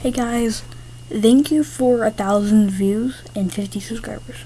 Hey guys, thank you for a thousand views and 50 subscribers.